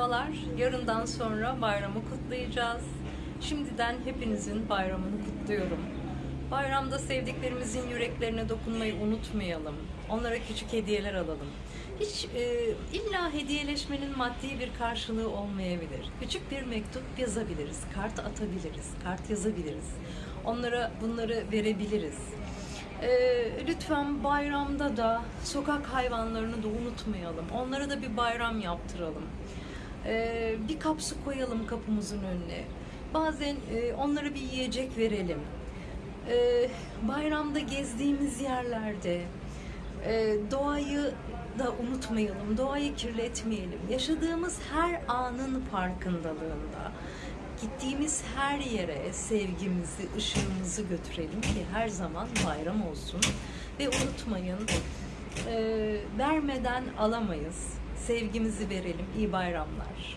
Merhabalar. Yarından sonra bayramı kutlayacağız. Şimdiden hepinizin bayramını kutluyorum. Bayramda sevdiklerimizin yüreklerine dokunmayı unutmayalım. Onlara küçük hediyeler alalım. Hiç e, illa hediyeleşmenin maddi bir karşılığı olmayabilir. Küçük bir mektup yazabiliriz, kart atabiliriz, kart yazabiliriz. Onlara bunları verebiliriz. Ee, lütfen bayramda da sokak hayvanlarını da unutmayalım. Onlara da bir bayram yaptıralım. Ee, bir kap su koyalım kapımızın önüne. Bazen e, onlara bir yiyecek verelim. Ee, bayramda gezdiğimiz yerlerde e, doğayı da unutmayalım, doğayı kirletmeyelim. Yaşadığımız her anın farkındalığında gittiğimiz her yere sevgimizi, ışığımızı götürelim ki her zaman bayram olsun. Ve unutmayın, e, vermeden alamayız. Sevgimizi verelim. İyi bayramlar.